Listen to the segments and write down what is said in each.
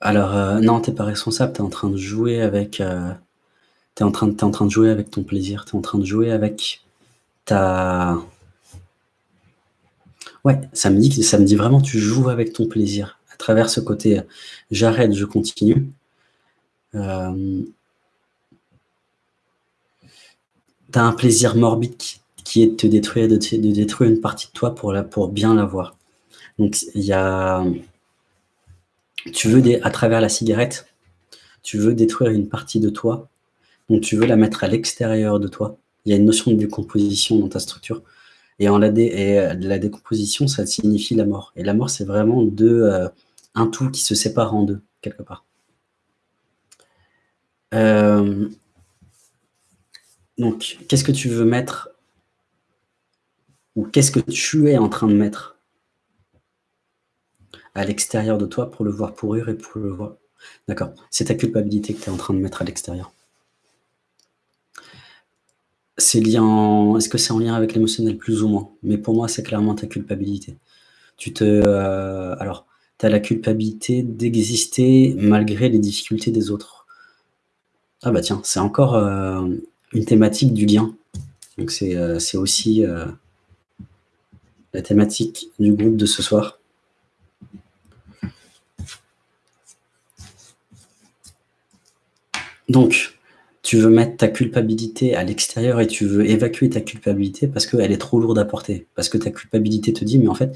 Alors, heu, non, tu es pas responsable, tu es en train de jouer avec, heu, tu es en train de jouer avec ton plaisir, tu es en train de jouer avec ta ouais, ça me dit vraiment tu joues avec ton plaisir à travers ce côté, heu, j'arrête, je continue. Hem tu as un plaisir morbide qui est de te détruire de détruire une partie de toi pour la pour bien l'avoir. Donc il y a tu veux à travers la cigarette, tu veux détruire une partie de toi, donc tu veux la mettre à l'extérieur de toi. Il y a une notion de décomposition dans ta structure et en la la décomposition, ça signifie la mort et la mort, c'est vraiment 2, heu, un tout qui se sépare en 2 quelque part. Hem donc qu'est-ce que tu veux mettre ou qu'est-ce que tu es en train de mettre? À l'extérieur de toi pour le voir pourrir et pour le voir d'accord, c'est ta culpabilité que tu es en train de mettre à l'extérieur. C'est est-ce que c'est en lien avec l'émotionnel? Plus ou moins, mais pour moi, c'est clairement ta culpabilité. Tu te, heu, alors, tu as la culpabilité d'exister malgré les difficultés des autres. Ah bah tiens, c'est encore, heu, une thématique du lien. Donc c'est, c'est aussi, la thématique du groupe de ce soir. Donc, tu veux mettre ta culpabilité à l'extérieur et tu veux évacuer ta culpabilité parce qu'elle est trop lourde à porter. Parce que ta culpabilité te dit: «Mais en fait,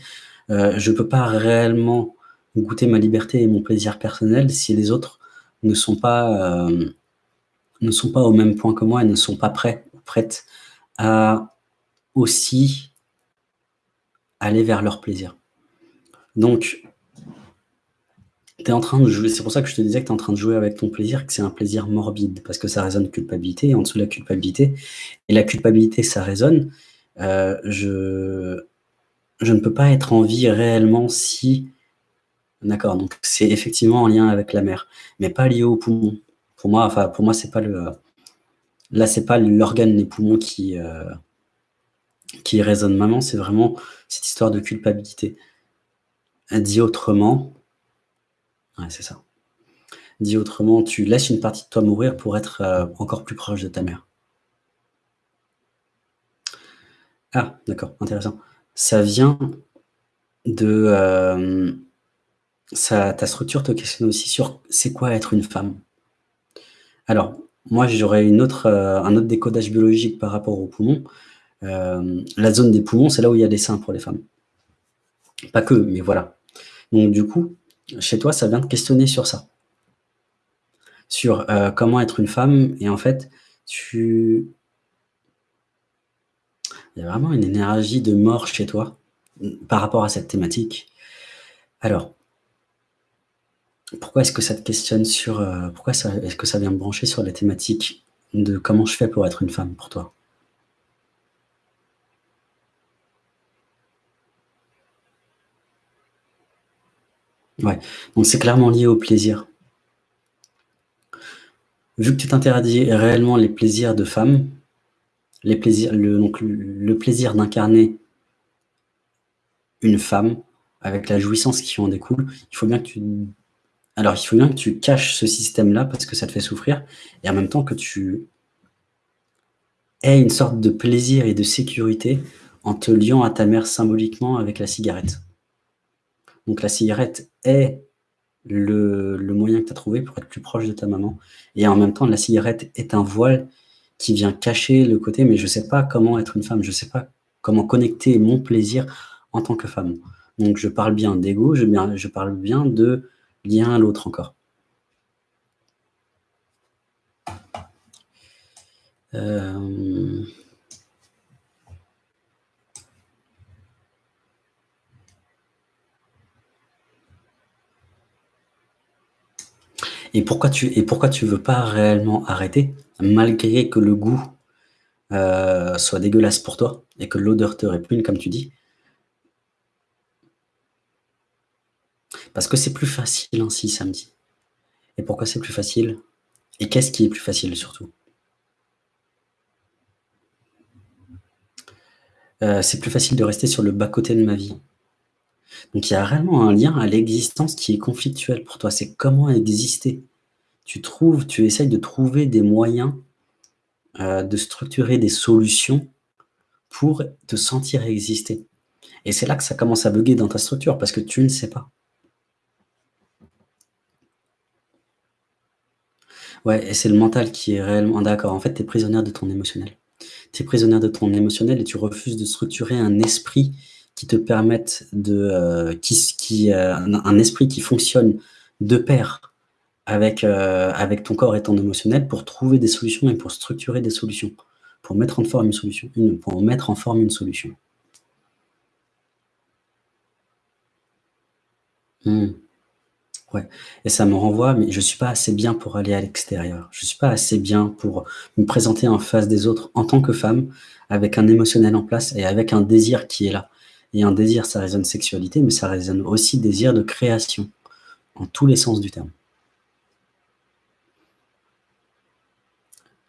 heu, je peux pas réellement goûter ma liberté et mon plaisir personnel si les autres ne sont pas, ne pas au même point que moi et ne sont pas prêts prêtes à aussi aller vers leur plaisir». Donc en train de jouer c'est pour ça que je te disais que tu es en train de jouer avec ton plaisir, que c'est un plaisir morbide parce que ça résonne culpabilité et en dessous de la culpabilité et la culpabilité, ça résonne, heu, je je ne peux pas être en vie réellement si d'accord, donc c'est effectivement en lien avec la mer, mais pas lié aux poumons. Pour moi, enfin, pour moi, c'est pas le, là, c'est pas l'organe, les poumons qui, heu, qui résonnent maintenant, c'est vraiment cette histoire de culpabilité. Dit autrement ouais, c'est ça. Dit autrement, tu laisses une partie de toi mourir pour être, heu, encore plus proche de ta mère. Ah! D'accord, intéressant. Ça vient de, ça ta structure te questionne aussi sur c'est quoi être une femme? Alors, moi, j'aurais une autre, heu, un autre décodage biologique par rapport aux poumons. La zone des poumons, c'est là où il y a les seins pour les femmes. Pas que, mais voilà. Donc du coup, chez toi, ça vient te questionner sur ça. Sur, heu, comment être une femme et en fait, tu il y a vraiment une énergie de mort chez toi, mmh, par rapport à cette thématique. Alors pourquoi est-ce que ça te questionne sur, heu, pourquoi est-ce que ça vient me brancher sur la thématique de comment je fais pour être une femme pour toi? Ouais, donc c'est clairement lié au plaisir. Vu que tu t'interdis réellement les plaisirs de femme, les plaisirs le plaisir d'incarner une femme, avec la jouissance qui en découle, il faut bien que alors il faut bien que tu caches ce système-là parce que ça te fait souffrir et en même temps que tu aies une sorte de plaisir et de sécurité en te liant à ta mère symboliquement avec la cigarette. Donc la cigarette est le moyen que tu as trouvé pour être plus proche de ta maman et en même temps, la cigarette est un voile qui vient cacher le côté: «Mais je sais pas comment être une femme, je sais pas comment connecter mon plaisir en tant que femme». Donc je parle bien d'ego, je je parle bien de lien à l'autre encore. Hem et pourquoi tu et veux pas réellement arrêter? Malgré que le goût, heu, soit dégueulasse pour toi et que l'odeur te répugne comme tu dis? Parce que c'est plus facile ainsi samedi. Et pourquoi c'est plus facile? Et qu'est-ce qui est plus facile surtout? Heu, c'est plus facile de rester sur le bas côté de ma vie. Donc il y a réellement un lien à l'existence qui est conflictuel pour toi. C'est comment exister. Tu trouves tu essayes de trouver des moyens, heu, de structurer des solutions pour te sentir exister et c'est là que ça commence à bugger dans ta structure parce que tu ne sais pas. Ouais et c'est le mental qui est réellement d'accord. En fait, tu es prisonnière de ton émotionnel. Tu es prisonnière de ton émotionnel et tu refuses de structurer un esprit qui te permette de, heu, qui qui, heu, un un esprit qui fonctionne de pair avec, heu, avec ton corps et ton émotionnel pour trouver des solutions et pour structurer des solutions, pour mettre en forme une solution pour mettre en forme une solution. Mmh. Ouais et ça me renvoie mais je suis pas assez bien pour aller à l'extérieur. Je suis pas assez bien pour me présenter en face des autres en tant que femme, avec un émotionnel en place et avec un désir qui est là et un désir, ça résonne sexualité, mais ça résonne aussi désir de création, en tous les sens du terme.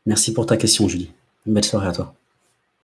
Merci pour ta question Julie. Une belle soirée à toi.